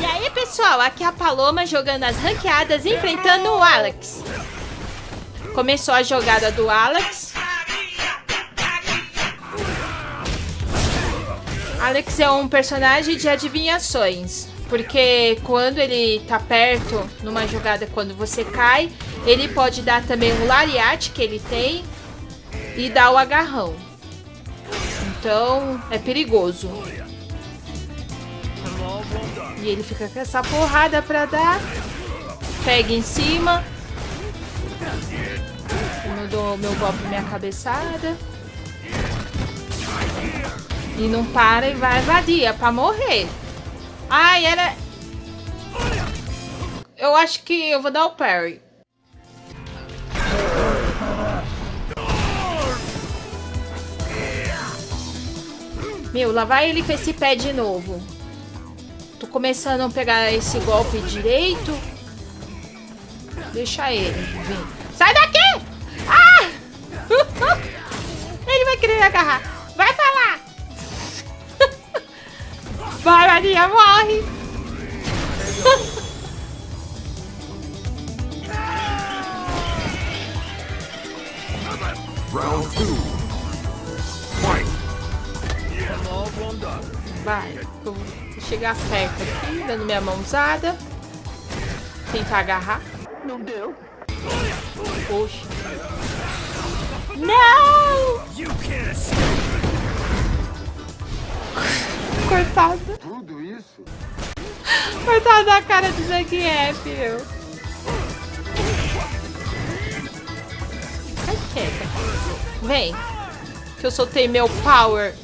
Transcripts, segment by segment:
E aí, pessoal, aqui é a Paloma jogando as ranqueadas, enfrentando o Alex. Começou a jogada do Alex. Alex é um personagem de adivinhações. Porque quando ele tá perto, numa jogada, quando você cai, ele pode dar também o lariate que ele tem e dar o agarrão. Então, é perigoso. E ele fica com essa porrada pra dar. Pega em cima. Eu dou meu golpe, minha cabeçada. E não para e vai invadir. É pra morrer. Ai, era... Eu acho que eu vou dar o parry. Meu, lá vai ele com esse pé de novo. Tô começando a pegar esse golpe direito. Deixa ele vir. Sai daqui! Ah! ele vai querer agarrar. Vai pra lá! Vai, Maria, morre! Vai, vou chegar perto aqui, dando minha mãozada. Tentar agarrar. Não deu. Poxa. Não! Coitado. Tudo isso? Coitado da cara do Zangief, meu. Quieta. Vem. Que eu soltei meu power.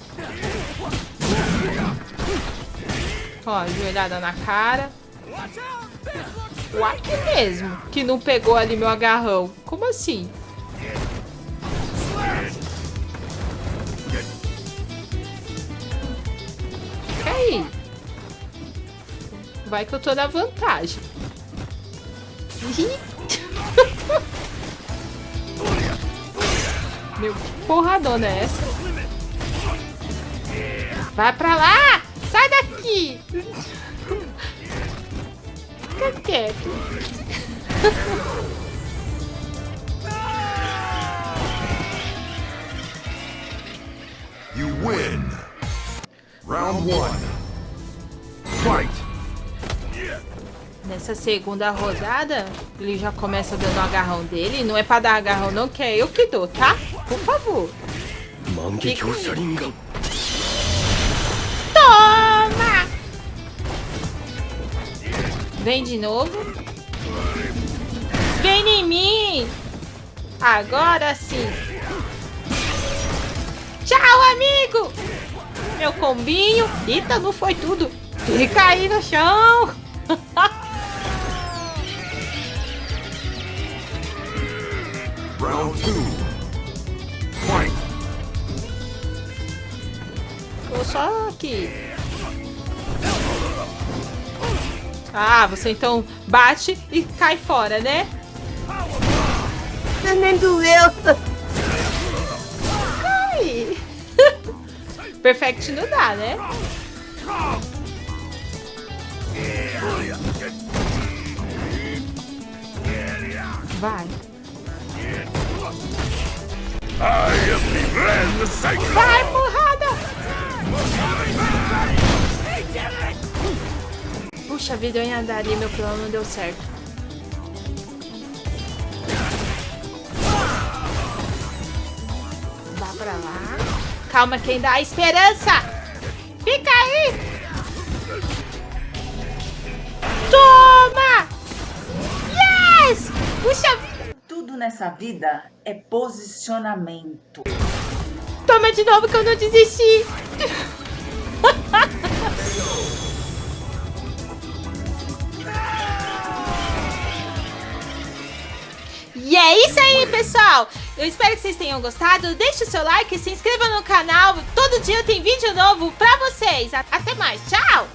Ó, joelhada na cara. O Ark mesmo, que não pegou ali meu agarrão. Como assim? Fica aí. Vai que eu tô na vantagem. Meu, que porradona é essa? Vai pra lá! Sai daqui! Fica quieto. You win! Round one. Fight! Nessa segunda rodada, ele já começa dando o agarrão dele. Não é pra dar agarrão não, que é eu que dou, tá? Por favor. 万 Vem de novo. Vem em mim! Agora sim. Tchau, amigo! Meu combinho. Eita, não foi tudo. Fica aí no chão. Round two. Fight! Tô só aqui. Ah, você então bate e cai fora, né? Nem doeu. Cai! Perfect não dá, né? Vai. Vai, porrada! Puxa vida, eu ia andar ali, meu plano não deu certo. Vá pra lá. Calma, quem dá a esperança! Fica aí! Toma! Yes! Puxa vida! Tudo nessa vida é posicionamento. Toma de novo que eu não desisti! E é isso aí, pessoal! Eu espero que vocês tenham gostado. Deixe o seu like, se inscreva no canal. Todo dia tem vídeo novo pra vocês. Até mais. Tchau!